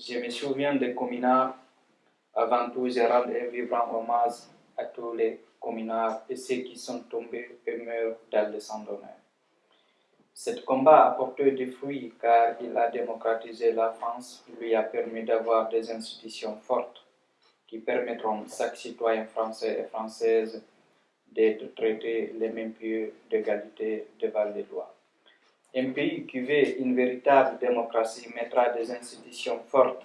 Je me souviens des communards. Avant tout, je rends un vibrant hommage à tous les communards et ceux qui sont tombés et meurent dans le sang d'honneur. Cet combat a porté des fruits car il a démocratisé la France, lui a permis d'avoir des institutions fortes qui permettront à chaque citoyen français et française d'être traité les mêmes pieds d'égalité devant les lois. Un pays qui veut une véritable démocratie mettra des institutions fortes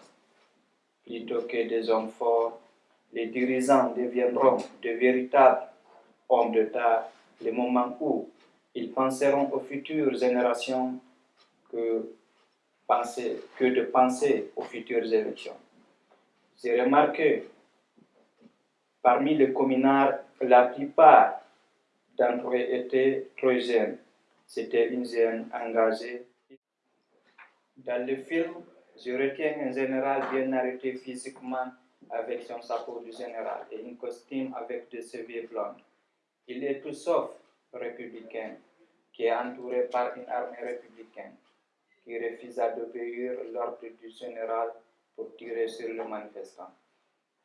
plutôt que des hommes forts. Les dirigeants deviendront de véritables hommes d'État le moment où ils penseront aux futures générations que, de penser aux futures élections. J'ai remarqué parmi les communards, la plupart d'entre eux étaient trop jeunes. C'était une jeune engagée. Dans le film, je retiens un général bien arrêté physiquement avec son chapeau du général et un costume avec des cheveux blonds. Il est tout sauf républicain, qui est entouré par une armée républicaine, qui refusa d'obéir l'ordre du général pour tirer sur le manifestant,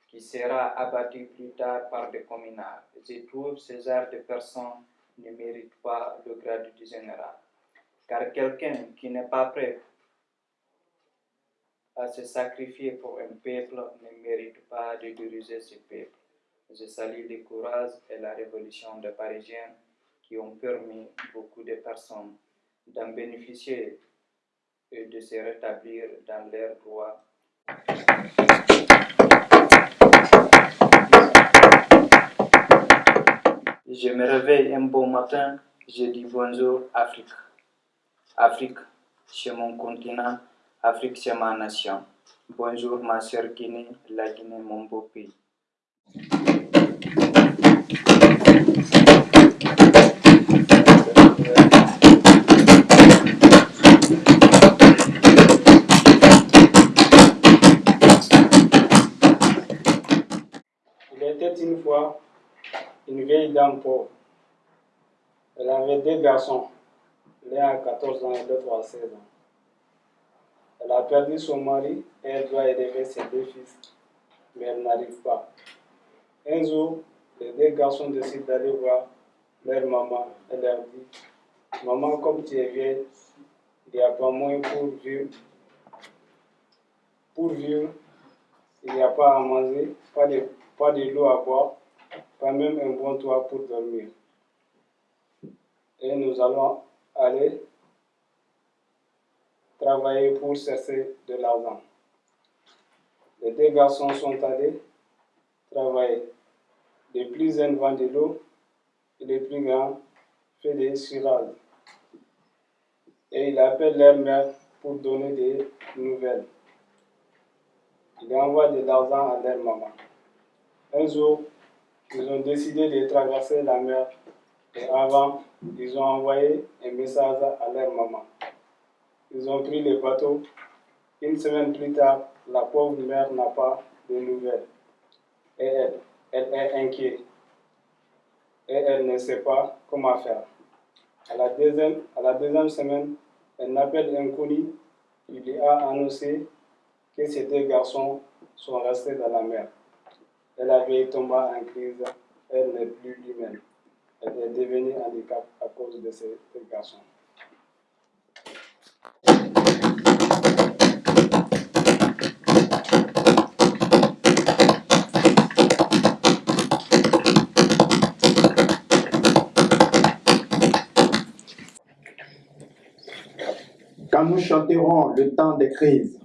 qui sera abattu plus tard par des communards. Je trouve ce genre de personnes ne mérite pas le grade du général, car quelqu'un qui n'est pas prêt à se sacrifier pour un peuple ne mérite pas de diriger ce peuple. Je salue le courage et la révolution des Parisiens qui ont permis beaucoup de personnes d'en bénéficier et de se rétablir dans leurs droits. Je me réveille un beau matin, je dis bonjour Afrique. Afrique, c'est mon continent, Afrique, c'est ma nation. Bonjour ma chère Guinée, la Guinée, mon beau pays. Il était une fois une vieille dame pauvre. Elle avait deux garçons, l'un à 14 ans et l'autre à 16 ans. Elle a perdu son mari et elle doit élever ses deux fils, mais elle n'arrive pas. Un jour, les deux garçons décident d'aller voir leur maman et leur dit Maman, comme tu es vieille, il n'y a pas moins pour vivre. Pour vivre, il n'y a pas à manger, pas de, pas de l'eau à boire, pas même un bon toit pour dormir. Et nous allons aller travailler pour chercher de l'argent. Les deux garçons sont allés travailler. Les plus jeunes vendent de l'eau et les plus grands font des cirades. Et ils appellent leur mère pour donner des nouvelles. Ils envoient de l'argent à leur maman. Un jour, ils ont décidé de traverser la mer et avant, ils ont envoyé un message à leur maman. Ils ont pris le bateau. Une semaine plus tard, la pauvre mère n'a pas de nouvelles. Et elle, elle est inquiète. Et elle ne sait pas comment faire. À la deuxième, à la deuxième semaine, un connu. Il lui a annoncé que ces deux garçons sont restés dans la mer. Elle avait tombé en crise. Elle n'est plus humaine. Elle est devenue handicap à cause de ces deux garçons. Quand nous chanterons le temps des crises,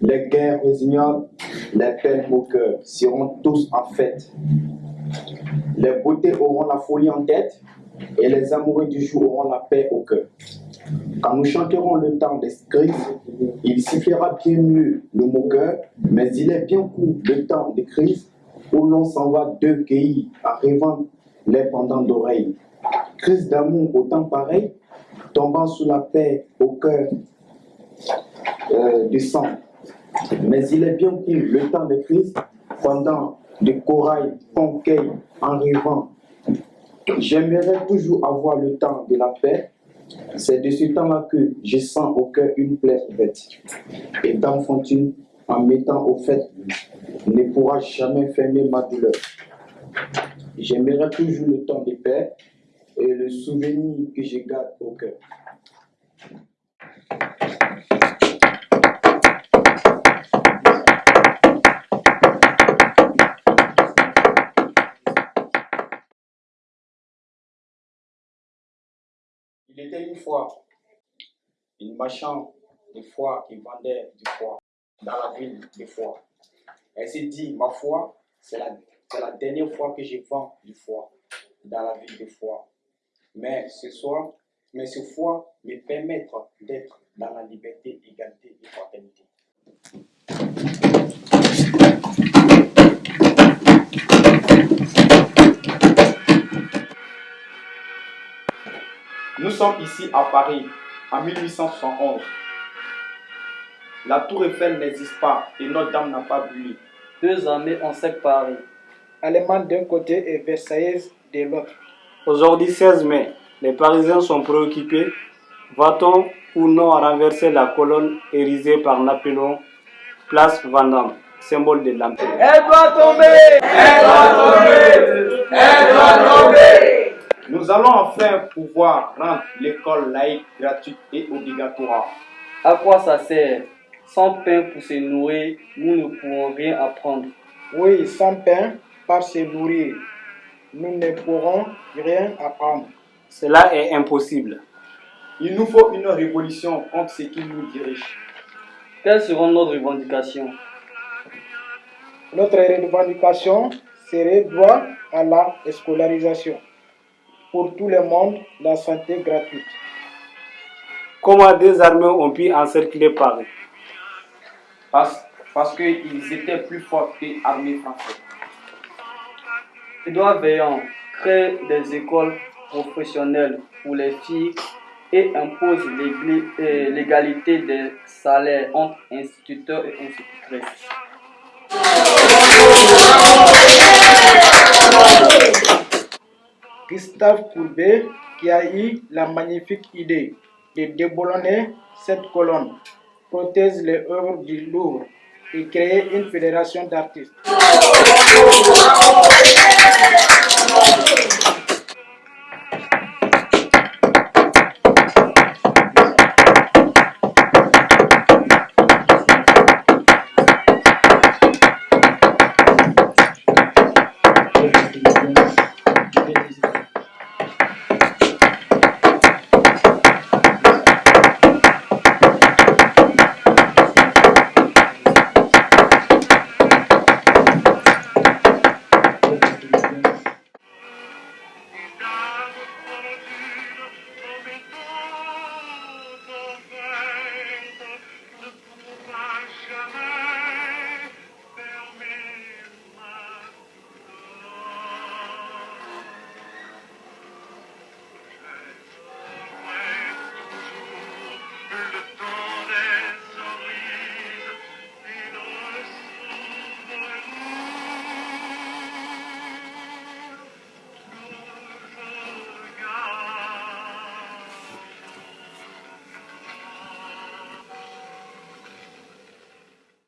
les guerres ignobles, les peines au cœur seront tous en fête? Les beautés auront la folie en tête et les amoureux du jour auront la paix au cœur. Quand nous chanterons le temps des crises, il sifflera bien mieux le moqueur, mais il est bien court le temps des crises où l'on s'en va deux cueillis en rêvant les pendants d'oreilles. Crise d'amour au temps pareil, tombant sous la paix au cœur euh, du sang. Mais il est bien court le temps de crise pendant des corail qu'on en rêvant. J'aimerais toujours avoir le temps de la paix C'est de ce temps-là que je sens au cœur une plaie ouverte. Et d'enfantine, en mettant au fait, ne pourra jamais fermer ma douleur. J'aimerais toujours le temps de paix et le souvenir que je garde au cœur. Fois une marchand de foie qui vendait du foie dans la ville de foie. Elle s'est dit, ma foi, c'est la, la dernière fois que je vends du foie dans la ville de foie. Mais ce soir, mais ce foie me permettra d'être dans la liberté, égalité et fraternité. Sommes ici à Paris en 1871. La tour Eiffel n'existe pas et Notre-Dame n'a pas brûlé. Deux armées encerclent Paris. Allemande d'un côté et Versailles de l'autre. Aujourd'hui 16 mai, les Parisiens sont préoccupés. Va-t-on ou non renverser la colonne érigée par Napoléon, place Vendôme, symbole de l'Empire Elle doit tomber Elle doit tomber Elle doit tomber Nous allons enfin pouvoir rendre l'école laïque gratuite et obligatoire. À quoi ça sert? Sans pain pour se nourrir, nous ne pourrons rien apprendre. Oui, sans pain, par se nourrir, nous ne pourrons rien apprendre. Cela est impossible. Il nous faut une révolution contre ce qui nous dirige. Quelles seront nos revendications? Notre revendication serait droit à la scolarisation. Pour tout le monde, la santé gratuite. Comment des armées ont pu encercler Paris Parce, parce qu'ils étaient plus forts que l'armée française. Édouard Veillant crée des écoles professionnelles pour les filles et impose euh, l'égalité des salaires entre instituteurs et institutrices. Gustave Courbet, qui a eu la magnifique idée de déboulonner cette colonne, protège les œuvres du Louvre et crée une fédération d'artistes.